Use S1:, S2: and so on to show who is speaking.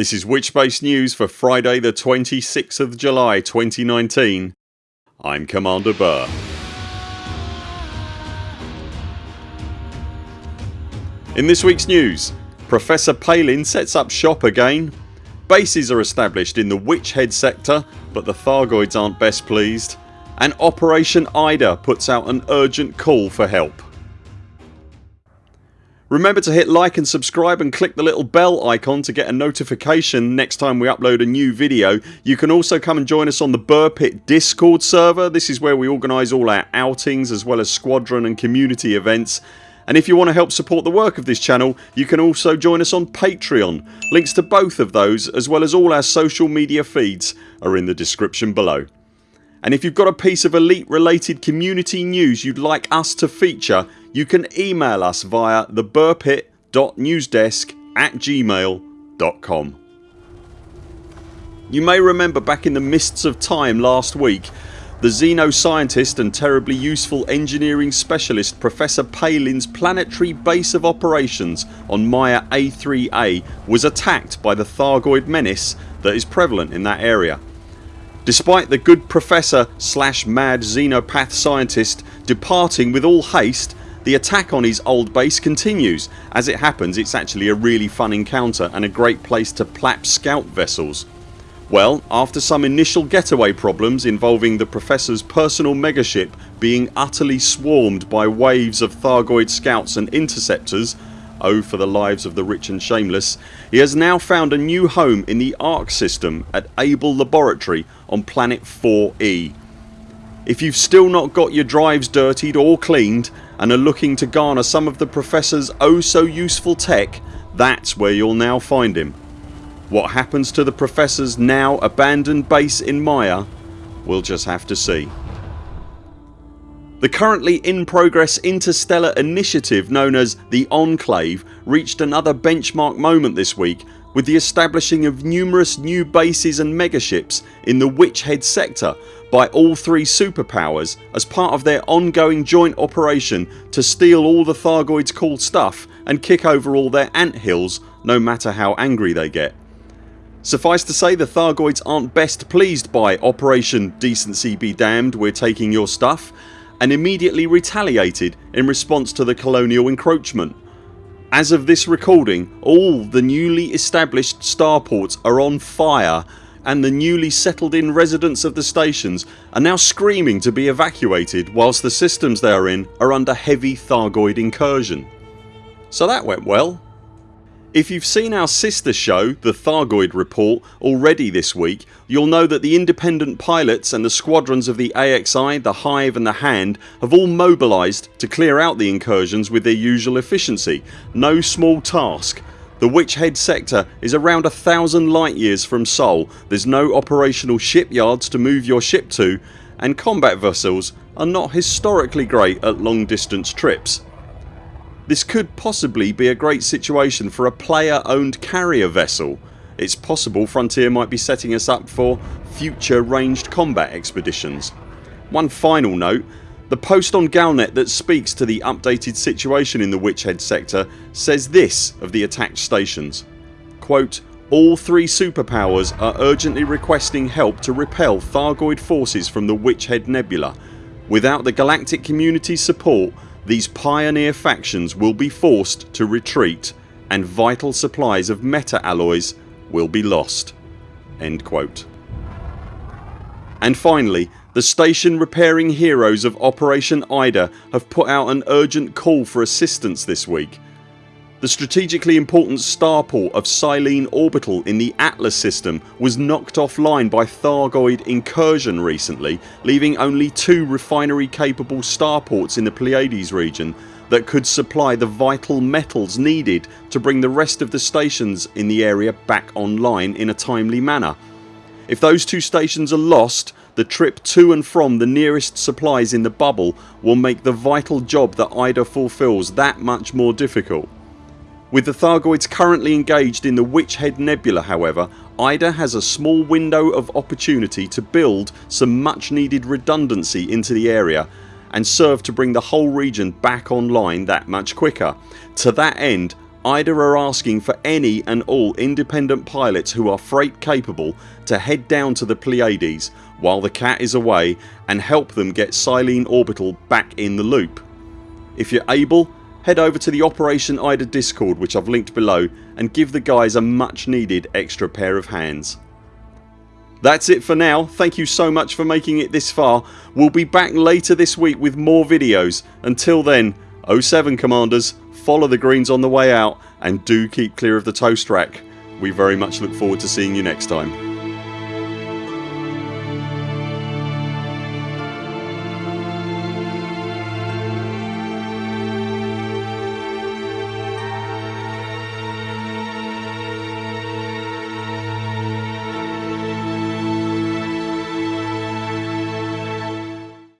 S1: This is Witchspace News for Friday the 26th of July 2019. I'm Commander Buur. In this weeks news Professor Palin sets up shop again Bases are established in the Witch Head sector but the Thargoids aren't best pleased and Operation IDA puts out an urgent call for help. Remember to hit like and subscribe and click the little bell icon to get a notification next time we upload a new video. You can also come and join us on the Buur Pit discord server. This is where we organise all our outings as well as squadron and community events and if you want to help support the work of this channel you can also join us on Patreon. Links to both of those as well as all our social media feeds are in the description below. And if you've got a piece of Elite related community news you'd like us to feature you can email us via theburpit.newsdesk at gmail.com. You may remember back in the mists of time last week the xenoscientist and terribly useful engineering specialist Professor Palin's planetary base of operations on Maia A3A was attacked by the Thargoid menace that is prevalent in that area. Despite the good professor slash mad xenopath scientist departing with all haste the attack on his old base continues. As it happens it's actually a really fun encounter and a great place to plap scout vessels. Well after some initial getaway problems involving the professor's personal megaship being utterly swarmed by waves of Thargoid scouts and interceptors Oh for the lives of the rich and shameless he has now found a new home in the Arque system at Abel Laboratory on planet 4E. If you've still not got your drives dirtied or cleaned and are looking to garner some of the professor's oh so useful tech that's where you'll now find him. What happens to the professor's now abandoned base in Maia we'll just have to see. The currently in progress interstellar initiative known as the Enclave reached another benchmark moment this week with the establishing of numerous new bases and megaships in the Witch Head sector by all three superpowers as part of their ongoing joint operation to steal all the Thargoids cool stuff and kick over all their ant hills no matter how angry they get. Suffice to say the Thargoids aren't best pleased by Operation Decency Be Damned we're taking your stuff and immediately retaliated in response to the colonial encroachment. As of this recording all the newly established starports are on fire and the newly settled in residents of the stations are now screaming to be evacuated whilst the systems they are in are under heavy Thargoid incursion. So that went well. If you've seen our sister show The Thargoid Report already this week you'll know that the independent pilots and the squadrons of the AXI, the Hive and the Hand have all mobilised to clear out the incursions with their usual efficiency. No small task the Witch Head sector is around a thousand light years from Sol, there's no operational shipyards to move your ship to and combat vessels are not historically great at long distance trips. This could possibly be a great situation for a player owned carrier vessel. It's possible Frontier might be setting us up for future ranged combat expeditions. One final note the post on Galnet that speaks to the updated situation in the Witch Head sector says this of the attacked stations quote, all three superpowers are urgently requesting help to repel Thargoid forces from the Witch Head Nebula. Without the galactic community's support these pioneer factions will be forced to retreat and vital supplies of meta-alloys will be lost." And finally the station repairing heroes of Operation IDA have put out an urgent call for assistance this week. The strategically important starport of Silene Orbital in the Atlas system was knocked offline by Thargoid incursion recently leaving only two refinery capable starports in the Pleiades region that could supply the vital metals needed to bring the rest of the stations in the area back online in a timely manner. If those two stations are lost the trip to and from the nearest supplies in the bubble will make the vital job that IDA fulfills that much more difficult. With the Thargoids currently engaged in the Witch Head Nebula however IDA has a small window of opportunity to build some much needed redundancy into the area and serve to bring the whole region back online that much quicker. To that end IDA are asking for any and all independent pilots who are freight capable to head down to the Pleiades while the cat is away and help them get Silene Orbital back in the loop. If you're able head over to the Operation IDA discord which I've linked below and give the guys a much needed extra pair of hands. That's it for now. Thank you so much for making it this far. We'll be back later this week with more videos. Until then 0 7 CMDRs follow the greens on the way out and do keep clear of the toast rack. We very much look forward to seeing you next time.